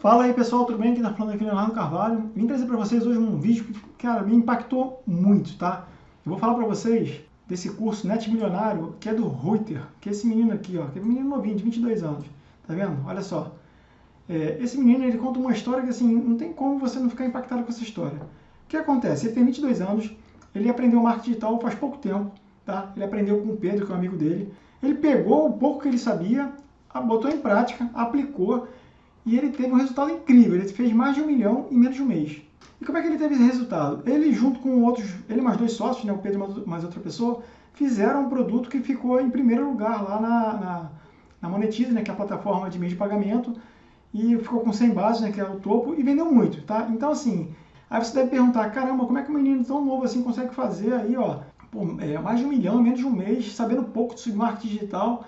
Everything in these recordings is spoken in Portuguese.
Fala aí pessoal, tudo bem? Quem tá falando aqui é Leonardo Carvalho. Vim trazer para vocês hoje um vídeo que, cara, me impactou muito, tá? Eu vou falar para vocês desse curso Net Milionário, que é do Reuter, que é esse menino aqui, ó, que é um menino novinho, de 22 anos, tá vendo? Olha só. É, esse menino, ele conta uma história que, assim, não tem como você não ficar impactado com essa história. O que acontece? Ele tem 22 anos, ele aprendeu marketing digital faz pouco tempo, tá? Ele aprendeu com o Pedro, que é um amigo dele. Ele pegou o pouco que ele sabia, botou em prática, aplicou e ele teve um resultado incrível. Ele fez mais de um milhão em menos de um mês. E como é que ele teve esse resultado? Ele, junto com outros, ele mais dois sócios, né, o Pedro mais outra pessoa, fizeram um produto que ficou em primeiro lugar lá na, na, na Monetize, né, que é a plataforma de meio de pagamento, e ficou com 100 bases, né, que é o topo, e vendeu muito, tá? Então, assim, aí você deve perguntar, caramba, como é que um menino tão novo assim consegue fazer aí, ó, pô, é, mais de um milhão em menos de um mês, sabendo pouco de marketing digital,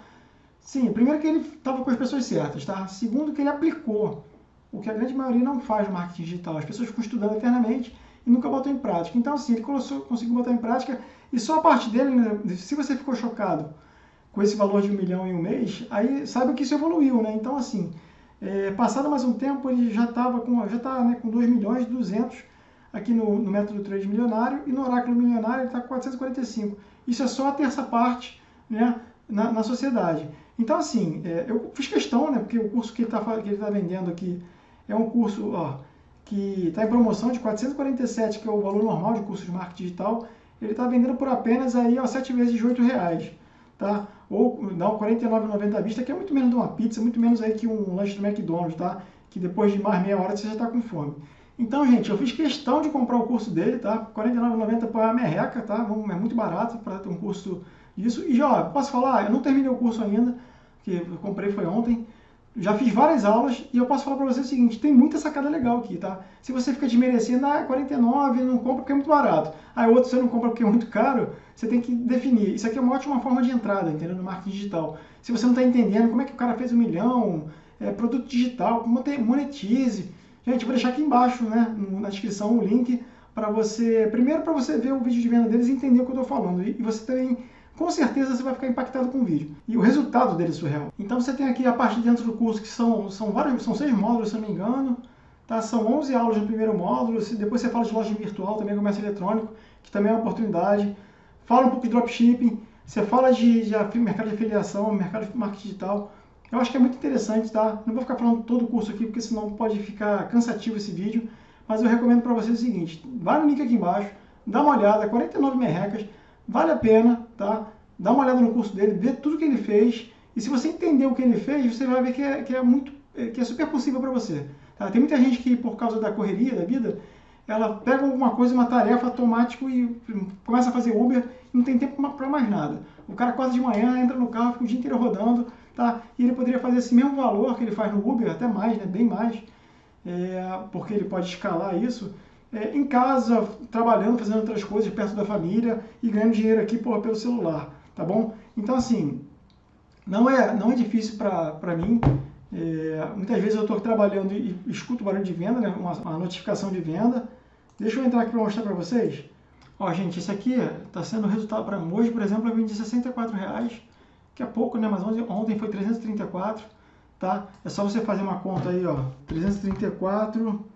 Sim, primeiro que ele estava com as pessoas certas, tá? Segundo que ele aplicou, o que a grande maioria não faz no marketing digital. As pessoas ficam estudando eternamente e nunca botam em prática. Então, assim, ele conseguiu botar em prática e só a parte dele, né, se você ficou chocado com esse valor de um milhão em um mês, aí saiba que isso evoluiu, né? Então, assim, é, passado mais um tempo, ele já estava com, já tá, né, com 2 milhões e 200 aqui no, no método trade milionário e no oráculo milionário ele está com 445. Isso é só a terça parte, né, na, na sociedade. Então, assim, é, eu fiz questão, né, porque o curso que ele está tá vendendo aqui é um curso ó, que está em promoção de 447, que é o valor normal de curso de marketing digital, ele está vendendo por apenas aí, ó, 7 vezes de 8 reais, tá? Ou um 49,90 à vista, que é muito menos de uma pizza, muito menos aí que um lanche do McDonald's, tá? Que depois de mais meia hora você já está com fome. Então, gente, eu fiz questão de comprar o curso dele, tá? R$ 49,90 para a merreca, tá? É muito barato para ter um curso disso. E já, posso falar, eu não terminei o curso ainda, que eu comprei foi ontem. Já fiz várias aulas e eu posso falar para você o seguinte, tem muita sacada legal aqui, tá? Se você fica desmerecendo, ah, 49, não compra porque é muito barato. Aí outro você não compra porque é muito caro, você tem que definir. Isso aqui é uma ótima forma de entrada, entendeu? No marketing digital. Se você não está entendendo como é que o cara fez um milhão, é, produto digital, monetize. Gente, vou deixar aqui embaixo, né, na descrição, o link para você, primeiro para você ver o vídeo de venda deles e entender o que eu estou falando. E você também com certeza você vai ficar impactado com o vídeo. E o resultado dele é surreal. Então você tem aqui a parte de dentro do curso que são, são vários, são seis módulos, se não me engano. Tá? São 11 aulas no primeiro módulo. Depois você fala de loja virtual, também comércio eletrônico, que também é uma oportunidade. Fala um pouco de dropshipping. Você fala de, de mercado de afiliação, mercado de marketing digital. Eu acho que é muito interessante, tá? Não vou ficar falando todo o curso aqui, porque senão pode ficar cansativo esse vídeo. Mas eu recomendo para vocês o seguinte, vai no link aqui embaixo, dá uma olhada, 49 merrecas, Vale a pena, tá? Dá uma olhada no curso dele, vê tudo que ele fez. E se você entender o que ele fez, você vai ver que é, que é muito, é, que é super possível para você. Tá? Tem muita gente que, por causa da correria da vida, ela pega alguma coisa, uma tarefa automático e começa a fazer Uber e não tem tempo para mais nada. O cara quase de manhã entra no carro, fica o dia inteiro rodando, tá? E ele poderia fazer esse mesmo valor que ele faz no Uber, até mais, né? Bem mais, é, porque ele pode escalar isso é, em casa, trabalhando, fazendo outras coisas perto da família e ganhando dinheiro aqui porra, pelo celular, tá bom? Então, assim, não é, não é difícil para mim. É, muitas vezes eu estou trabalhando e, e escuto barulho de venda, né, uma, uma notificação de venda. Deixa eu entrar aqui para mostrar para vocês. Ó, gente, esse aqui está sendo o resultado para hoje, por exemplo, eu vendi 64 reais, que é pouco, né? Mas ontem, ontem foi 334, tá? É só você fazer uma conta aí, ó, 334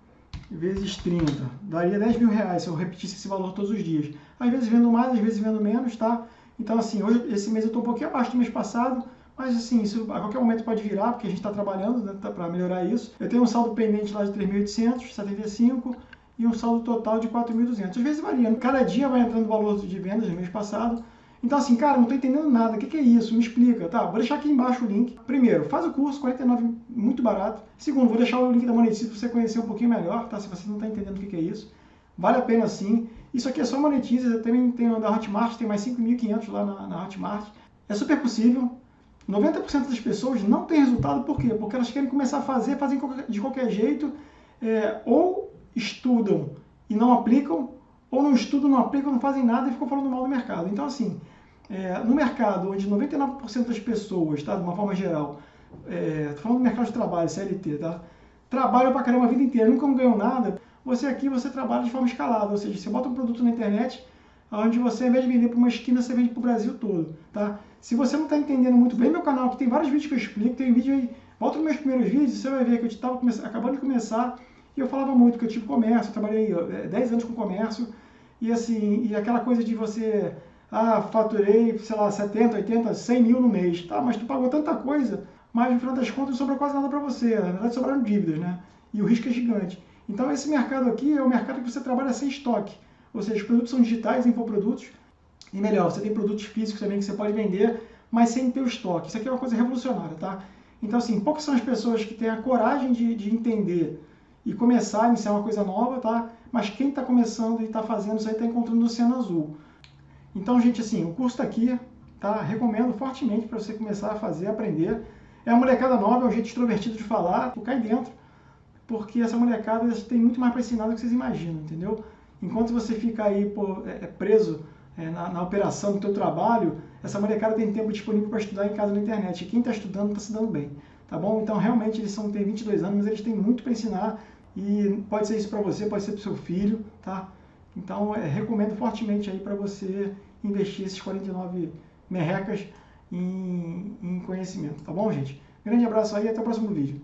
vezes 30, daria 10 mil reais se eu repetisse esse valor todos os dias. Às vezes vendo mais, às vezes vendo menos, tá? Então, assim, hoje, esse mês eu estou um pouquinho abaixo do mês passado, mas, assim, isso a qualquer momento pode virar, porque a gente está trabalhando né, tá, para melhorar isso. Eu tenho um saldo pendente lá de 3.875 e um saldo total de 4.200. Às vezes varia. Cada dia vai entrando o valor de vendas do mês passado, então, assim, cara, não estou entendendo nada. O que, que, é isso? Me explica. Tá, vou deixar aqui embaixo o link. Primeiro, faz o curso, 49, muito barato. Segundo, vou deixar o link da Monetize para você conhecer um pouquinho melhor, tá? Se você não está entendendo o que, que, é isso. Vale a pena sim. Isso aqui é só Monetize. Eu também tenho da Hotmart, tem mais 5.500 lá na, na Hotmart. É super possível. 90% das pessoas não tem resultado, por quê? Porque elas querem começar a fazer, fazem de qualquer jeito, é, ou estudam e não aplicam, ou não estudam, não aplicam, não fazem nada e ficam falando mal do mercado. Então, assim, é, no mercado onde 99% das pessoas, tá, de uma forma geral, é, falando do mercado de trabalho, CLT, tá, trabalham pra caramba a vida inteira, nunca ganham nada, você aqui você trabalha de forma escalada, ou seja, você bota um produto na internet, onde você, ao invés de vender para uma esquina, você vende para o Brasil todo, tá? Se você não está entendendo muito bem meu canal, que tem vários vídeos que eu explico, tem vídeo aí Volta nos meus primeiros vídeos, você vai ver que eu estava acabando de começar e eu falava muito que eu tive comércio, eu trabalhei 10 anos com comércio e assim, e aquela coisa de você, ah, faturei, sei lá, 70, 80, 100 mil no mês, tá, mas tu pagou tanta coisa, mas no final das contas não sobrou quase nada para você, na verdade sobraram dívidas, né? E o risco é gigante. Então esse mercado aqui é o mercado que você trabalha sem estoque, ou seja, os produtos são digitais, infoprodutos, e melhor, você tem produtos físicos também que você pode vender, mas sem ter o estoque. Isso aqui é uma coisa revolucionária, tá? Então, assim, poucas são as pessoas que têm a coragem de, de entender e começar a iniciar uma coisa nova, tá? Mas quem está começando e está fazendo isso aí está encontrando o Oceano Azul. Então, gente, assim, o curso está aqui, tá? Recomendo fortemente para você começar a fazer, aprender. É uma molecada nova, é um jeito extrovertido de falar, tu cai dentro, porque essa molecada tem muito mais para ensinar do que vocês imaginam, entendeu? Enquanto você fica aí pô, é, é preso é, na, na, operação do teu trabalho, essa molecada tem tempo disponível para estudar em casa na internet. E quem está estudando está se dando bem, tá bom? Então, realmente, eles são, têm 22 anos, mas eles têm muito para ensinar e pode ser isso para você, pode ser para o seu filho, tá? Então, é, recomendo fortemente aí para você investir esses 49 merrecas em, em conhecimento, tá bom, gente? Grande abraço aí e até o próximo vídeo.